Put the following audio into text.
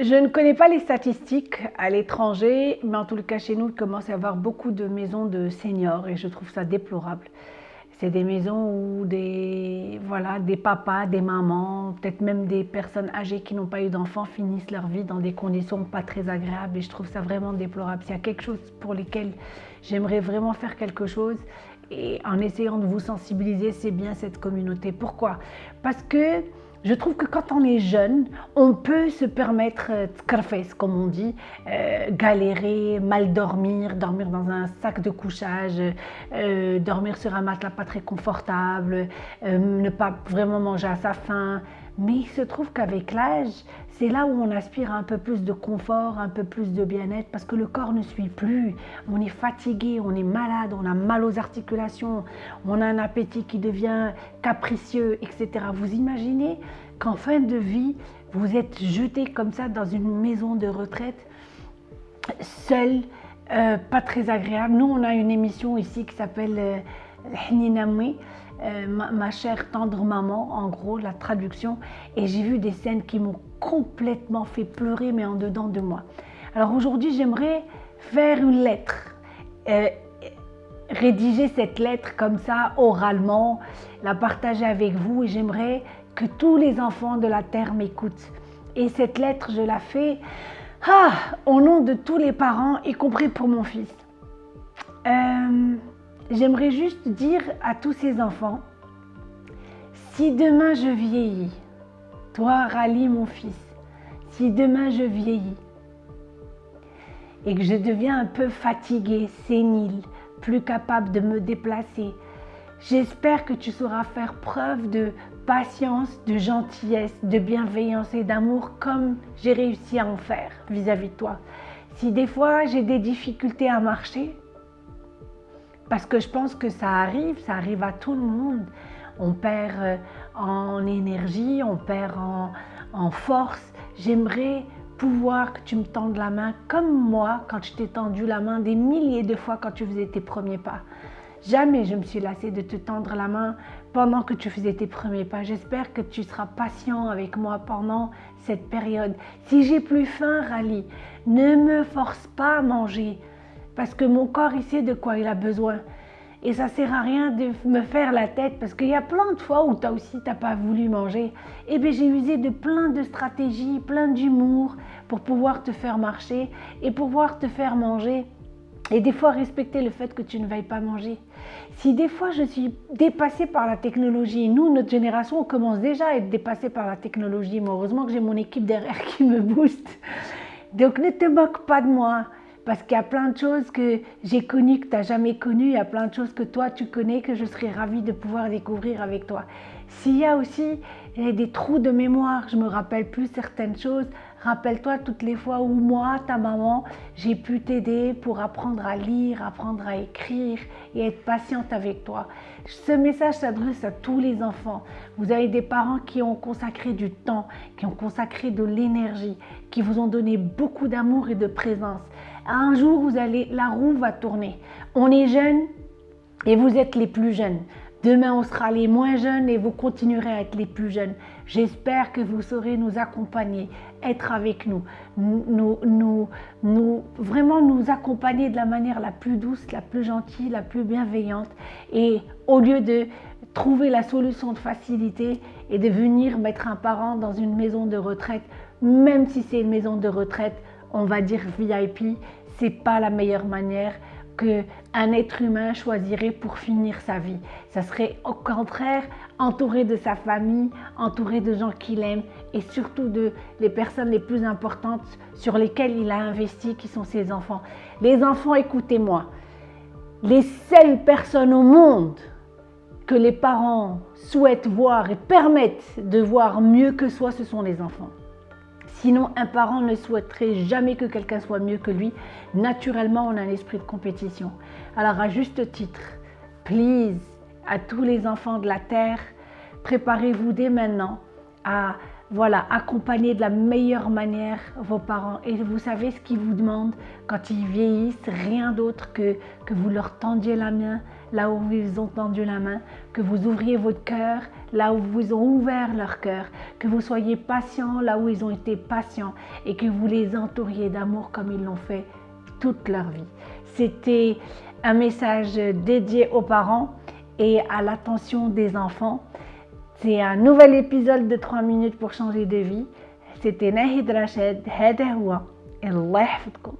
Je ne connais pas les statistiques à l'étranger, mais en tout cas chez nous, il commence à y avoir beaucoup de maisons de seniors et je trouve ça déplorable. C'est des maisons où des, voilà, des papas, des mamans, peut-être même des personnes âgées qui n'ont pas eu d'enfants finissent leur vie dans des conditions pas très agréables et je trouve ça vraiment déplorable. S'il y a quelque chose pour lequel j'aimerais vraiment faire quelque chose et en essayant de vous sensibiliser, c'est bien cette communauté. Pourquoi? Parce que je trouve que quand on est jeune, on peut se permettre euh, de comme on dit, euh, galérer, mal dormir, dormir dans un sac de couchage, euh, dormir sur un matelas pas très confortable, ne pas vraiment manger à sa faim. Mais il se trouve qu'avec l'âge, c'est là où on aspire à un peu plus de confort, un peu plus de bien-être, parce que le corps ne suit plus. On est fatigué, on est malade, on a mal aux articulations, on a un appétit qui devient capricieux, etc. Vous imaginez qu'en fin de vie, vous êtes jeté comme ça dans une maison de retraite, seul, euh, pas très agréable. Nous, on a une émission ici qui s'appelle euh, euh, ma, chère tendre maman, en gros, la traduction. Et j'ai vu des scènes qui m'ont complètement fait pleurer, mais en dedans de moi. Alors aujourd'hui, j'aimerais faire une lettre. Rédiger cette lettre comme ça, oralement, la partager avec vous. Et j'aimerais tous les enfants de la terre m'écoutent. Et cette lettre, je la fais ah, au nom de tous les parents, y compris pour mon fils. Euh, J'aimerais juste dire à tous ces enfants, si demain je vieillis, toi Rally mon fils, si demain je vieillis et que je deviens un peu fatigué, sénile, plus capable de me déplacer, j'espère que tu sauras faire preuve de patience, de gentillesse, de bienveillance et d'amour comme j'ai réussi à en faire vis-à-vis -vis de toi. Si des fois j'ai des difficultés à marcher, parce que je pense que ça arrive, ça arrive à tout le monde. On perd euh, en énergie, on perd en, force. J'aimerais pouvoir que tu me tendes la main comme moi quand je t'ai tendu la main des milliers de fois quand tu faisais tes premiers pas. Jamais je me suis lassée de te tendre la main pendant que tu faisais tes premiers pas. J'espère que tu seras patient avec moi pendant cette période. Si j'ai plus faim, Rally, ne me force pas à manger parce que mon corps, il sait de quoi il a besoin. Et ça sert à rien de me faire la tête parce qu'il y a plein de fois où toi aussi t'as pas voulu manger. Et eh bien j'ai usé de plein de stratégies, plein d'humour pour pouvoir te faire marcher et pouvoir te faire manger. Et des fois respecter le fait que tu ne veuilles pas manger. Si des fois je suis dépassée par la technologie, nous, notre génération, on commence déjà à être dépassée par la technologie. Mais heureusement que j'ai mon équipe derrière qui me booste. Donc ne te moque pas de moi. Parce qu'il y a plein de choses que j'ai connues que tu n'as jamais connues, il y a plein de choses que toi tu connais que je serais ravie de pouvoir découvrir avec toi. S'il y a aussi des trous de mémoire, je me rappelle plus certaines choses, rappelle-toi toutes les fois où moi, ta maman, j'ai pu t'aider pour apprendre à lire, apprendre à écrire et être patiente avec toi. Ce message s'adresse à tous les enfants. Vous avez des parents qui ont consacré du temps, qui ont consacré de l'énergie, qui vous ont donné beaucoup d'amour et de présence. Un jour, vous allez, la roue va tourner. On est jeune et vous êtes les plus jeunes. Demain, on sera les moins jeunes et vous continuerez à être les plus jeunes. J'espère que vous saurez nous accompagner, être avec nous, nous, nous, vraiment nous accompagner de la manière la plus douce, la plus gentille, la plus bienveillante. Et au lieu de trouver la solution de facilité et de venir mettre un parent dans une maison de retraite, même si c'est une maison de retraite, on va dire VIP, c'est pas la meilleure manière que un être humain choisirait pour finir sa vie. Ça serait au contraire entouré de sa famille, entouré de gens qu'il aime et surtout de les personnes les plus importantes sur lesquelles il a investi, qui sont ses enfants. Les enfants, écoutez-moi, les seules personnes au monde que les parents souhaitent voir et permettent de voir mieux que soi, ce sont les enfants. Sinon, un parent ne souhaiterait jamais que quelqu'un soit mieux que lui. Naturellement, on a un esprit de compétition. Alors, à juste titre, please, à tous les enfants de la Terre, préparez-vous dès maintenant à voilà, accompagner de la meilleure manière vos parents. Et vous savez ce qu'ils vous demandent quand ils vieillissent, rien d'autre que, que vous leur tendiez la main là où ils ont tendu la main, que vous ouvriez votre cœur là où vous ont ouvert leur cœur, que vous soyez patient là où ils ont été patients et que vous les entouriez d'amour comme ils l'ont fait toute leur vie. C'était un message dédié aux parents et à l'attention des enfants. C'est un nouvel épisode de 3 minutes pour changer de vie. C'était Nahid Rachid. هذا هو الله يحفظكم